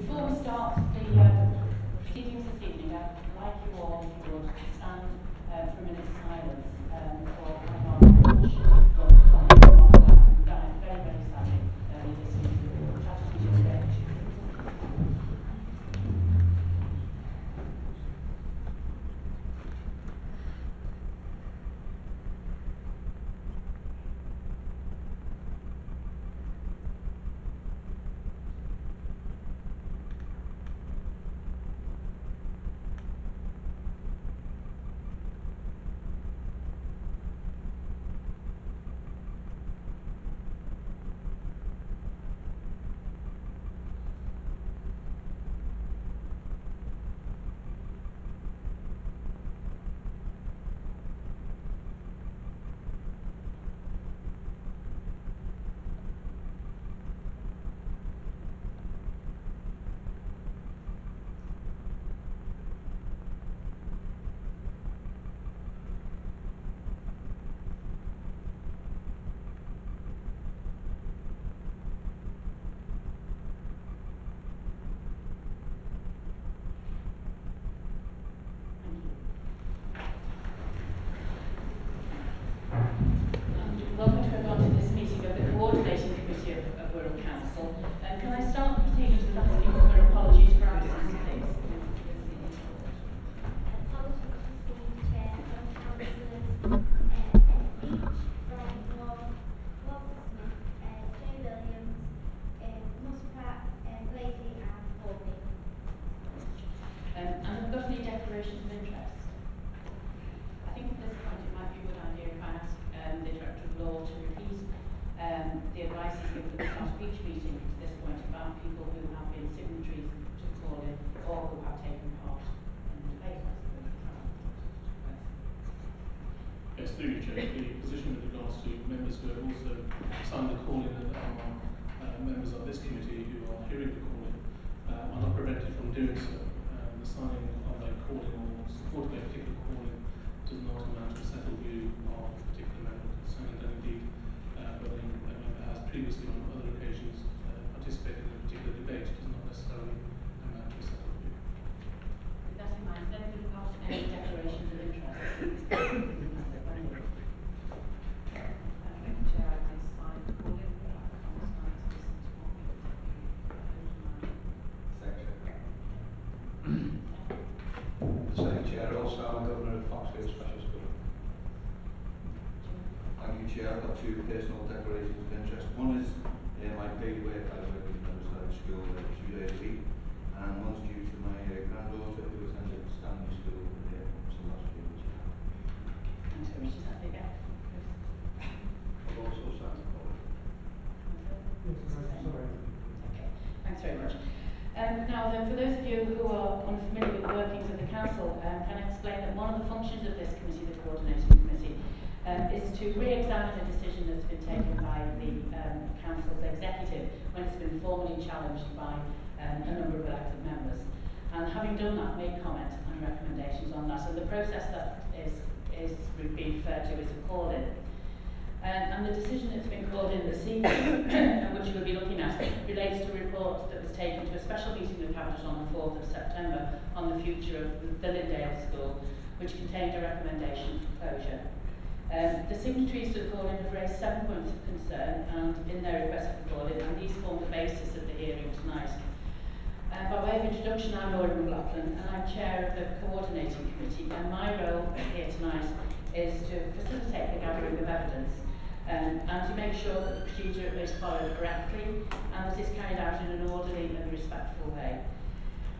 Before we start the um, proceedings this evening, I'd like you all, to stand uh, for a minute's silence um, for Hannah Bush, who died very, very sadly earlier this year. Tragedy today. Thank you. And welcome to everyone to this meeting of the Coordinating Committee of, of Wirral Council. Um, can I start the proceedings with asking for apologies for absence, please? Apologies to the chair from councillors uh, Ed Beach, Brian Wall, Walter Smith, uh, Jay Williams, uh, Muspratt, uh, Blakey and Corbyn. Um, and have we got any declarations of interest? I think at this point it might be a good idea if I ask um, the Director of Law to repeat um, the advice he's given at the start of each meeting to this point about people who have been signatories to the call-in or who have taken part in the debate. I suppose, is how it's Yes, through you, Chair, the position with regards to members who have also signed the call-in and are uh, members of this committee who are hearing the calling uh, are not prevented from doing so. Um, the signing of a calling or support of a particular call-in does not amount to a settled view of a particular member concerned and indeed uh, whether a member has previously other occasions uh, participated in a particular debate does not necessarily amount to a settled view. With that in mind, has anybody got any declarations of interest? Thank you, Chair. I may sign the call-in, but I can't sign to listen to what we Second Chair, also I'm a Governor of Foxfield Special School. Thank you Chair, I've got two personal declarations of interest. One is uh, my paid work, I work in Riverside School uh, two days a week. And one's due to my uh, granddaughter who attended Stanley School uh, so last year. Thanks very much. Is that big? I've also signed the call. Okay, thanks very much. Um, now then, for those of you who are unfamiliar with the workings of the council, um, can I explain that one of the functions of this committee, the coordinating committee, um, is to re-examine a decision that's been taken by the um, council's executive when it's been formally challenged by um, a number of elected members. And having done that, made comment and recommendations on that. And the process that is, is being referred to as a call-in. And the decision that's been called in this evening, which we'll be looking at, relates to a report that was taken to a special meeting of Cabinet on the 4th of September on the future of the Lindale School, which contained a recommendation for closure. Um, the signatories to the call-in have raised seven points of concern and in their request for call-in, and these form the basis of the hearing tonight. Uh, by way of introduction, I'm Laura McLaughlin, and I'm chair of the coordinating committee, and my role here tonight is to facilitate the gathering of evidence um, and to make sure that the procedure is followed correctly and that it's carried out in an orderly and respectful way.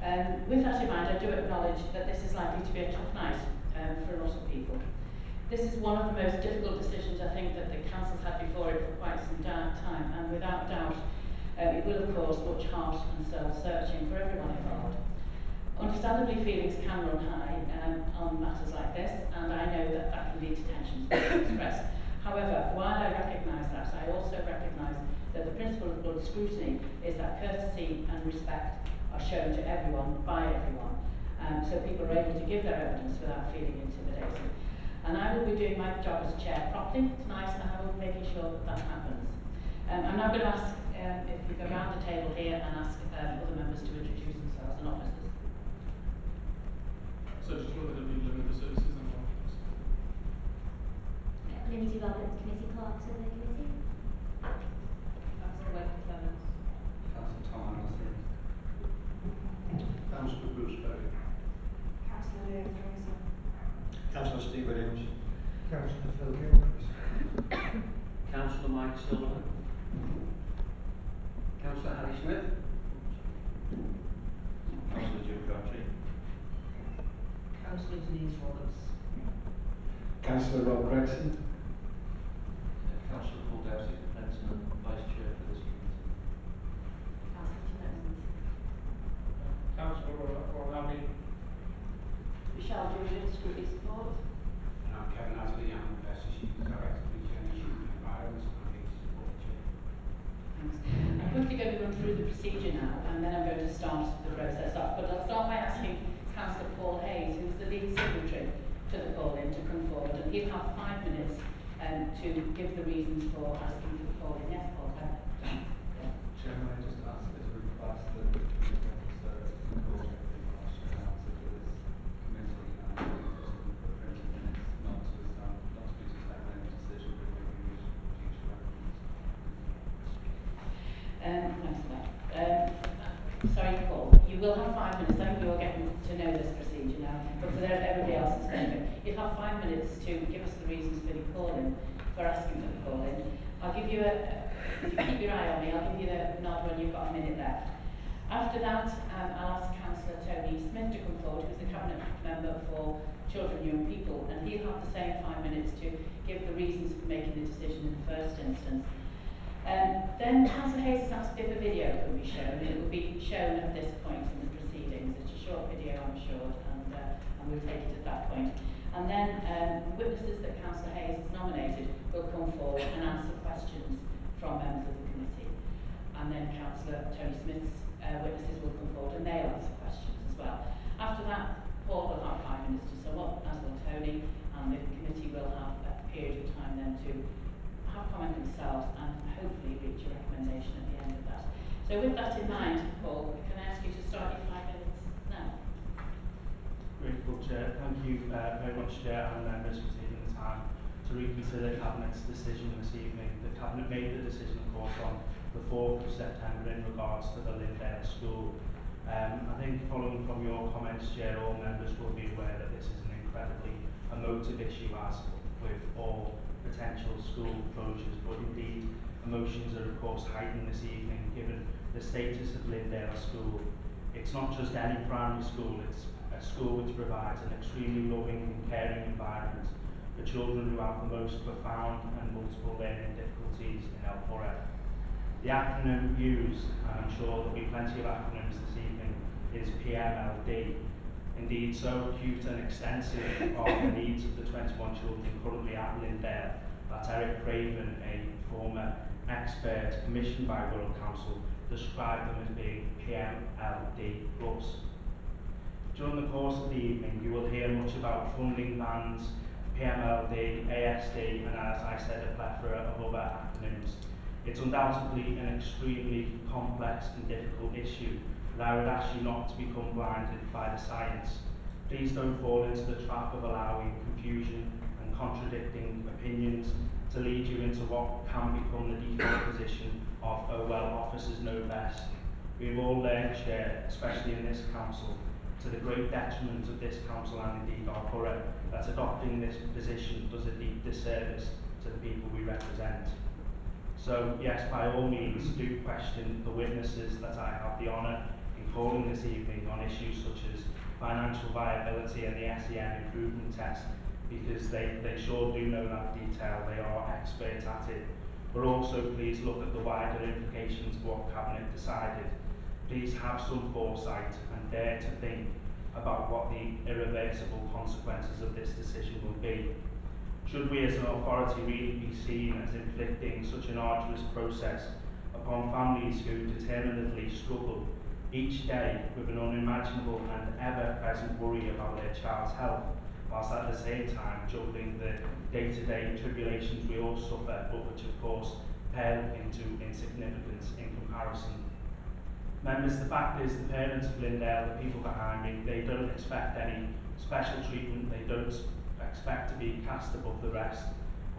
Um, with that in mind, I do acknowledge that this is likely to be a tough night um, for a lot of people. This is one of the most difficult decisions I think that the council's had before it for quite some time, and without doubt, uh, it will of course much heart and soul searching for everyone involved. Understandably, feelings can run high um, on matters like this, and I know that that can lead to tensions being expressed. However, while I recognise that, I also recognise that the principle of good scrutiny is that courtesy and respect are shown to everyone by everyone, um, so people are able to give their evidence without feeling intimidated. And I will be doing my job as chair properly tonight, and I will be making sure that that happens. Um, I'm now going to ask um, if we go round the table here and ask um, other members to introduce themselves and officers. So just what they're going to be looking for services and all. Lindsay Roberts, committee clerk to the Councillor Harry Smith. Councillor Jim Crabtree. Councillor Denise Roberts. Councillor Rob Gregson. Councillor Paul Dowsey, President and Vice Chair for this committee. Councillor Tim Evans. Councillor O'Reilly. Michelle Joseph, school support. And I'm Kevin Asley, I'm the Associate Director for Generation Environment and Peace Support Chair. Thanks. I'm quickly through the procedure now, and then I'm going to start the process off. But I'll start by asking Councillor Paul Hayes, who's the lead signatory to the call-in, to come forward, and he'll have five minutes um, to give the reasons for asking for the call-in. Yes, Paul. Chairman, I just ask as a request that the service and coordinator question and answer for this committee and just for twenty minutes, not to stand, not to be to stand any decision, but maybe we should future reference. Um, thanks for that. Um, sorry, Paul, you will have five minutes. I think you're getting to know this procedure now, but for everybody else's benefit, you'll have five minutes to give us the reasons for the calling, for asking for the calling. I'll give you a, if you keep your eye on me, I'll give you the nod when you've got a minute left. After that, um, I'll ask Councillor Tony Smith to come forward, who's the Cabinet Member for Children and Young People, and he'll have the same five minutes to give the reasons for making the decision in the first instance. Um, then Councillor Hayes has asked if a video can be shown, it will be shown at this point in the proceedings. It's a short video, I'm sure, and, uh, and we'll take it at that point. And then um, witnesses that Councillor Hayes has nominated will come forward and answer questions from members of the committee. And then Councillor Tony Smith's uh, witnesses will come forward and they'll answer questions as well. After that, Paul will have five minutes to sum up, as will Tony, and the committee will have a period of time then to comment themselves and hopefully reach a recommendation at the end of that. So with that in mind, Paul, can I ask you to start your five minutes now? Grateful Chair. Thank you uh, very much, Chair, and members for taking the time to reconsider Cabinet's decision this evening. The Cabinet made the decision, of course, on the 4th of September in regards to the Lindale School. Um, I think following from your comments, Chair, all members will be aware that this is an incredibly emotive issue as with all potential school closures, but indeed emotions are of course heightened this evening given the status of Lindale School. It's not just any primary school, it's a school which provides an extremely loving and caring environment for children who have the most profound and multiple learning difficulties in El Porret. The acronym used, and I'm sure there'll be plenty of acronyms this evening, is PMLD. Indeed, so acute and extensive are the needs of the 21 children currently at Lindale that Eric Craven, a former expert commissioned by Wirral Council, described them as being PMLD+. During the course of the evening, you will hear much about funding bans, PMLD, ASD, and as I said, a plethora of other acronyms. It's undoubtedly an extremely complex and difficult issue, but I would ask you not to become blinded by the science. Please don't fall into the trap of allowing confusion and contradicting opinions to lead you into what can become the default position of, oh well, officers know best. We've all learned, Chair, especially in this council, to the great detriment of this council and indeed our borough, that adopting this position does a deep disservice to the people we represent. So, yes, by all means, do question the witnesses that I have the honour this evening on issues such as financial viability and the SEN improvement test, because they, they sure do know that detail, they are experts at it. But also please look at the wider implications of what Cabinet decided. Please have some foresight and dare to think about what the irreversible consequences of this decision will be. Should we as an authority really be seen as inflicting such an arduous process upon families who determinedly struggle each day with an unimaginable and ever-present worry about their child's health, whilst at the same time juggling the day-to-day tribulations we all suffer, but which of course pale into insignificance in comparison. Members, the fact is the parents of Lindale, the people behind me, they don't expect any special treatment, they don't expect to be cast above the rest.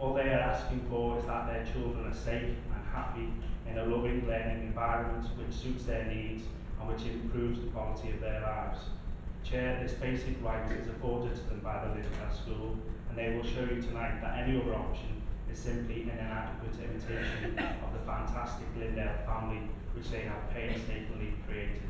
All they are asking for is that their children are safe and happy in a loving learning environment which suits their needs and which improves the quality of their lives. Chair, this basic right is afforded to them by the Lindale School and they will show you tonight that any other option is simply an inadequate imitation of the fantastic Lindale family which they have painstakingly created.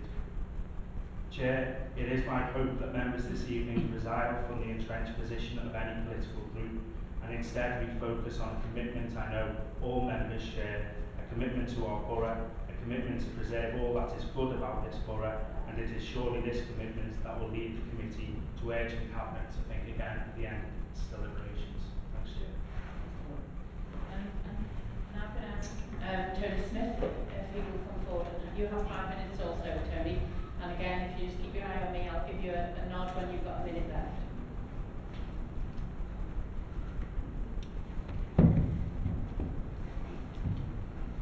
Chair, it is my hope that members this evening resile from the entrenched position of any political group and instead we focus on a commitment I know all members share, a commitment to our borough, commitment to preserve all that is good about this borough and it is surely this commitment that will lead the committee to urge the Cabinet to think again at the end of its deliberations. Thanks, Chair. Um, and now can I ask um, Tony Smith if he will come forward. You have five minutes also, Tony. And again, if you just keep your eye on me, I'll give you a, a nod when you've got a minute left.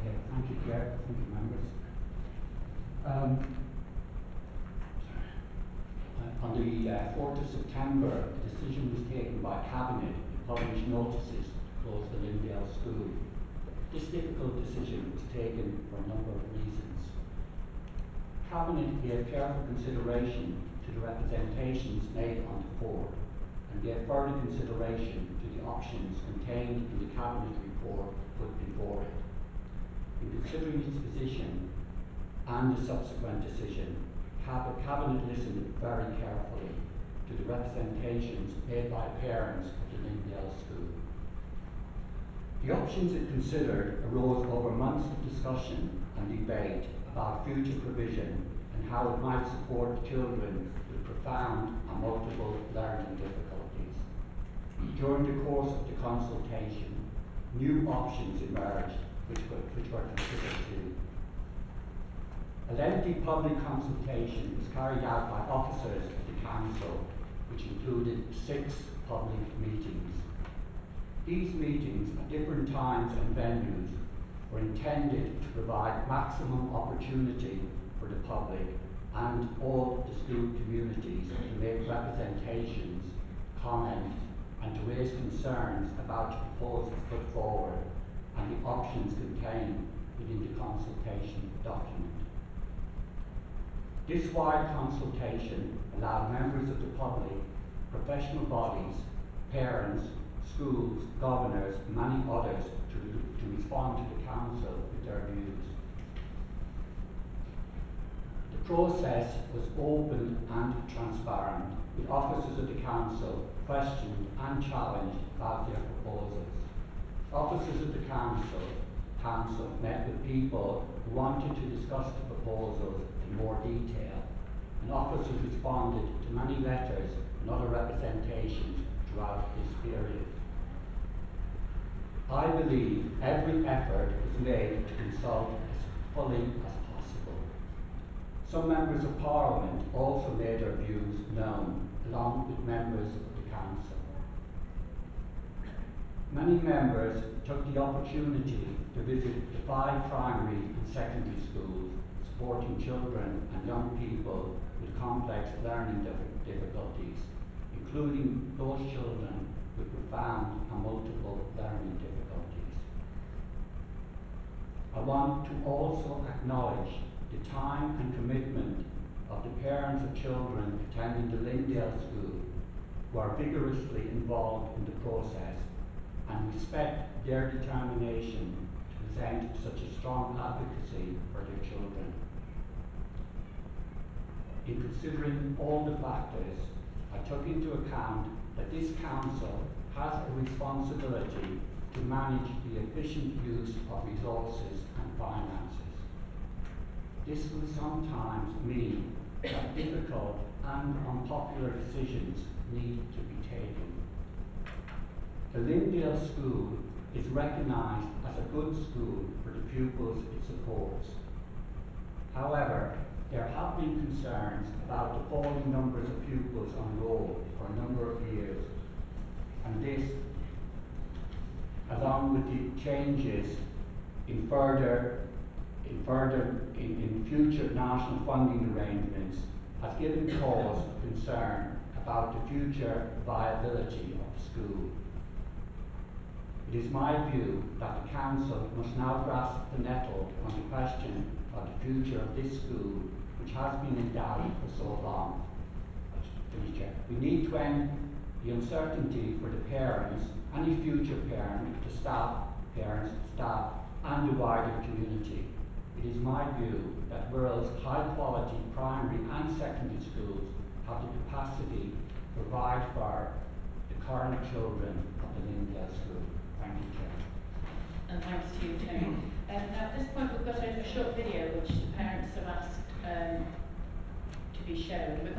Yeah, thank you, Chair. Thank you, members. Um, on the uh, 4th of September, a decision was taken by Cabinet to publish notices to close the Lindale School. This difficult decision was taken for a number of reasons. Cabinet gave careful consideration to the representations made on the board and gave further consideration to the options contained in the Cabinet report put before it. In considering its position and the subsequent decision, Cab- Cabinet listened very carefully to the representations made by parents of the Lindale School. The options it considered arose over months of discussion and debate about future provision and how it might support children with profound and multiple learning difficulties. During the course of the consultation, new options emerged which were, which were considered too. A lengthy public consultation was carried out by officers of the council, which included six public meetings. These meetings at different times and venues were intended to provide maximum opportunity for the public and all the school communities to make representations, comment, and to raise concerns about the proposals put forward and the options contained within the consultation document. This wide consultation allowed members of the public, professional bodies, parents, schools, governors, many others to, to respond to the council with their views. The process was open and transparent, with officers of the council questioned and challenged about their proposals. Officers of the council, council met with people who wanted to discuss the proposals in more detail, and officers responded to many letters and other representations throughout this period. I believe every effort was made to consult as fully as possible. Some members of Parliament also made their views known, along with members of the Council. Many members took the opportunity to visit the five primary and secondary schools supporting children and young people with complex learning difficulties, including those children with profound and multiple learning difficulties. I want to also acknowledge the time and commitment of the parents of children attending the Lindale School who are vigorously involved in the process and respect their determination to present such a strong advocacy for their children. In considering all the factors, I took into account that this council has a responsibility to manage the efficient use of resources and finances. This will sometimes mean that difficult and unpopular decisions need to be taken. The Lindale School is recognised as a good school for the pupils it supports. However, there have been concerns about the falling numbers of pupils on roll for a number of years, and this, along with the changes in further, in further, in, in future national funding arrangements has given cause for concern about the future viability of the school. It is my view that the council must now grasp the nettle on the question of the future of this school, which has been in doubt for so long. Finish, Chair. We need to end the uncertainty for the parents, any future parent, the staff, parents, staff, and the wider community. It is my view that Wirral's high-quality primary and secondary schools have the capacity to provide for the current children of the Lindale School. Thank you, Chair. And thanks to you, Tony. Um, at this point, we've got a, a short video which the parents have asked um, to be shown. We've